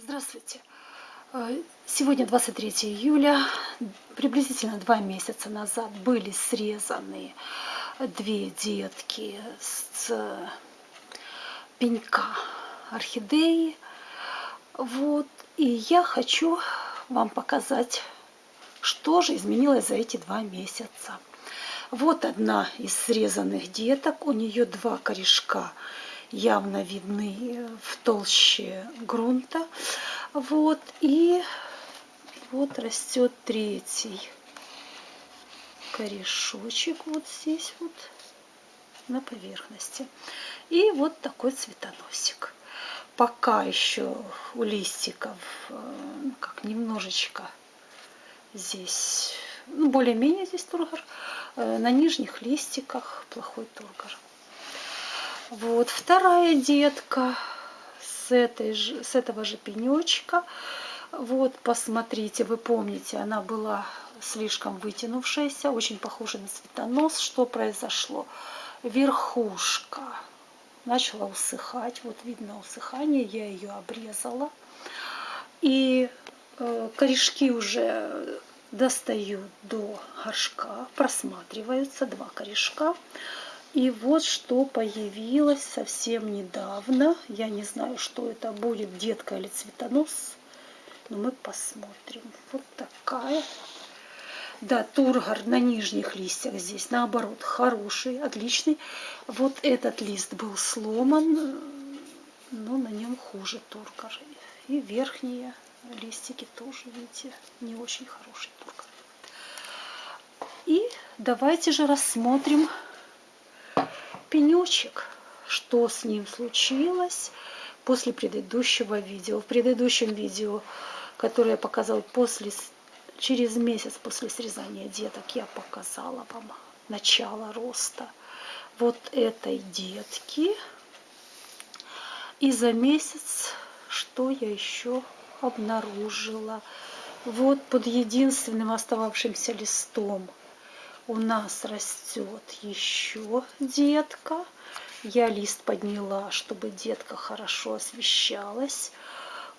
Здравствуйте! Э, сегодня 23 июля. Приблизительно два месяца назад были срезаны две детки с пенька орхидеи. Вот. И я хочу вам показать, что же изменилось за эти два месяца. Вот одна из срезанных деток. У нее два корешка явно видны в толще грунта. Вот, и вот растет третий корешочек вот здесь вот на поверхности. И вот такой цветоносик. Пока еще у листиков э, ну, как немножечко здесь, ну, более-менее здесь тургор. Э, на нижних листиках плохой тургор. Вот вторая детка с, этой же, с этого же пенечка. Вот, посмотрите, вы помните, она была слишком вытянувшаяся, очень похожа на цветонос. Что произошло? Верхушка начала усыхать. Вот видно усыхание, я ее обрезала. И э, корешки уже достают до горшка, просматриваются два корешка. И вот что появилось совсем недавно. Я не знаю, что это будет, детка или цветонос. Но мы посмотрим. Вот такая. Да, тургор на нижних листьях здесь, наоборот, хороший, отличный. Вот этот лист был сломан, но на нем хуже тургор. И верхние листики тоже, видите, не очень хороший тургор. И давайте же рассмотрим пенечек, что с ним случилось после предыдущего видео. В предыдущем видео, которое я показала после, через месяц после срезания деток, я показала вам начало роста вот этой детки. И за месяц, что я еще обнаружила? Вот под единственным остававшимся листом у нас растет еще детка. Я лист подняла, чтобы детка хорошо освещалась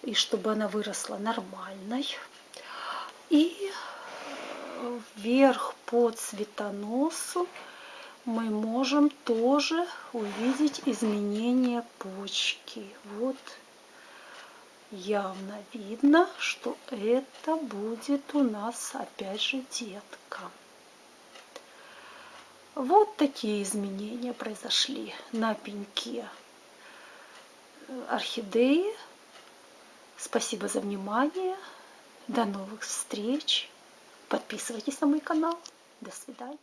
и чтобы она выросла нормальной. И вверх по цветоносу мы можем тоже увидеть изменение почки. Вот явно видно, что это будет у нас опять же детка. Вот такие изменения произошли на пеньке орхидеи. Спасибо за внимание. До новых встреч. Подписывайтесь на мой канал. До свидания.